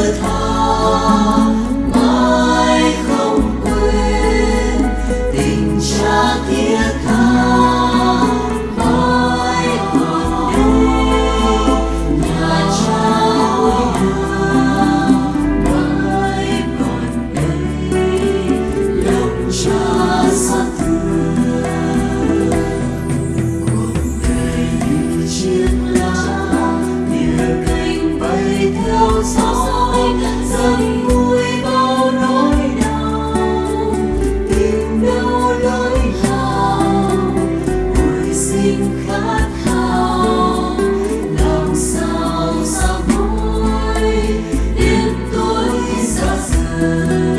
vẫn thứ Música